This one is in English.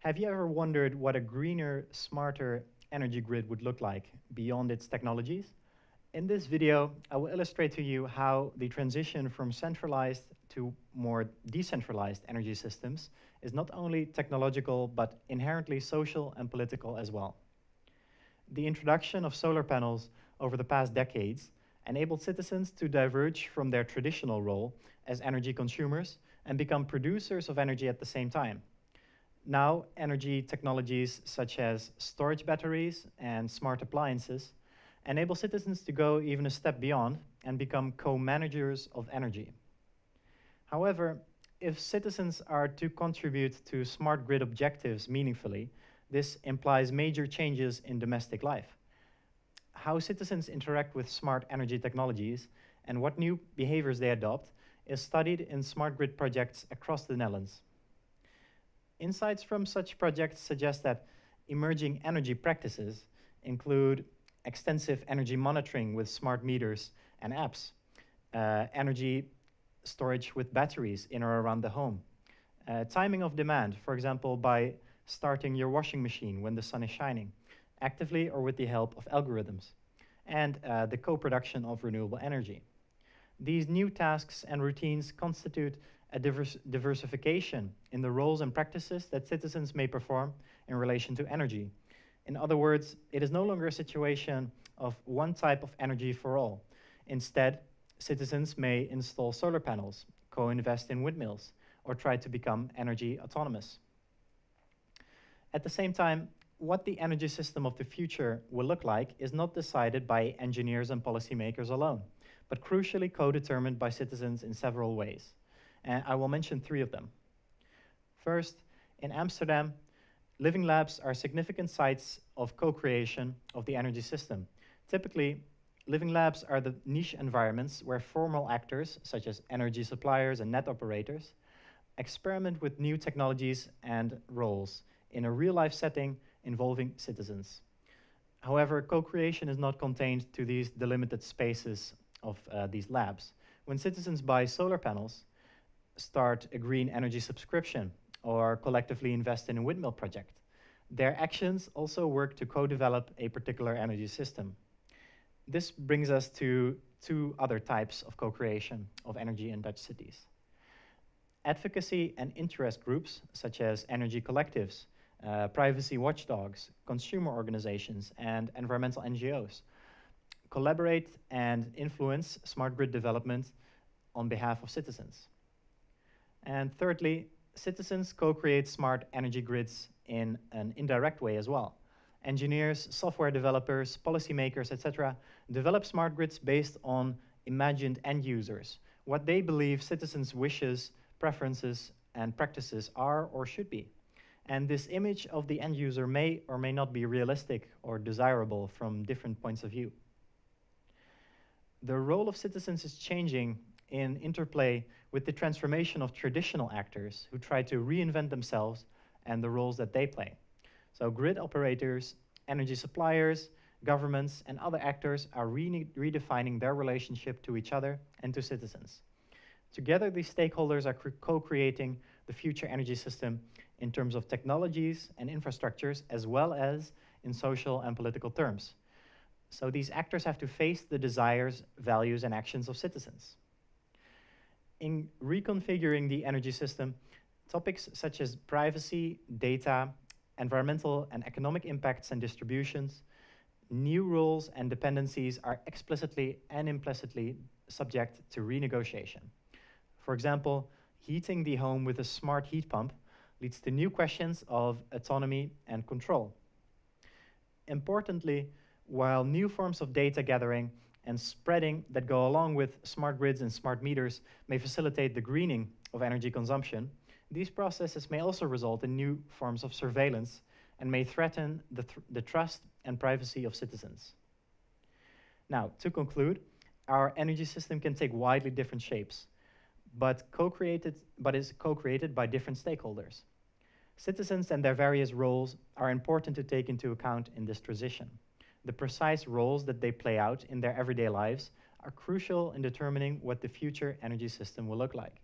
Have you ever wondered what a greener, smarter energy grid would look like beyond its technologies? In this video, I will illustrate to you how the transition from centralized to more decentralized energy systems is not only technological, but inherently social and political as well. The introduction of solar panels over the past decades enabled citizens to diverge from their traditional role as energy consumers and become producers of energy at the same time. Now, energy technologies such as storage batteries and smart appliances enable citizens to go even a step beyond and become co-managers of energy. However, if citizens are to contribute to smart grid objectives meaningfully, this implies major changes in domestic life. How citizens interact with smart energy technologies and what new behaviors they adopt is studied in smart grid projects across the Netherlands. Insights from such projects suggest that emerging energy practices include extensive energy monitoring with smart meters and apps, uh, energy storage with batteries in or around the home, uh, timing of demand, for example, by starting your washing machine when the sun is shining, actively or with the help of algorithms, and uh, the co-production of renewable energy. These new tasks and routines constitute a divers diversification in the roles and practices that citizens may perform in relation to energy. In other words, it is no longer a situation of one type of energy for all. Instead, citizens may install solar panels, co-invest in windmills, or try to become energy autonomous. At the same time, what the energy system of the future will look like is not decided by engineers and policymakers alone, but crucially co-determined by citizens in several ways and I will mention three of them. First, in Amsterdam, living labs are significant sites of co-creation of the energy system. Typically, living labs are the niche environments where formal actors, such as energy suppliers and net operators, experiment with new technologies and roles in a real-life setting involving citizens. However, co-creation is not contained to these delimited spaces of uh, these labs. When citizens buy solar panels, start a green energy subscription or collectively invest in a windmill project. Their actions also work to co-develop a particular energy system. This brings us to two other types of co-creation of energy in Dutch cities. Advocacy and interest groups, such as energy collectives, uh, privacy watchdogs, consumer organizations, and environmental NGOs, collaborate and influence smart grid development on behalf of citizens. And thirdly, citizens co-create smart energy grids in an indirect way as well. Engineers, software developers, policymakers, etc., develop smart grids based on imagined end users, what they believe citizens' wishes, preferences, and practices are or should be. And this image of the end user may or may not be realistic or desirable from different points of view. The role of citizens is changing in interplay with the transformation of traditional actors who try to reinvent themselves and the roles that they play. So grid operators, energy suppliers, governments, and other actors are re redefining their relationship to each other and to citizens. Together, these stakeholders are co-creating the future energy system in terms of technologies and infrastructures, as well as in social and political terms. So these actors have to face the desires, values, and actions of citizens in reconfiguring the energy system, topics such as privacy, data, environmental and economic impacts and distributions, new rules and dependencies are explicitly and implicitly subject to renegotiation. For example, heating the home with a smart heat pump leads to new questions of autonomy and control. Importantly, while new forms of data gathering and spreading that go along with smart grids and smart meters may facilitate the greening of energy consumption, these processes may also result in new forms of surveillance and may threaten the, th the trust and privacy of citizens. Now, to conclude, our energy system can take widely different shapes, but, co-created, but is co-created by different stakeholders. Citizens and their various roles are important to take into account in this transition the precise roles that they play out in their everyday lives are crucial in determining what the future energy system will look like.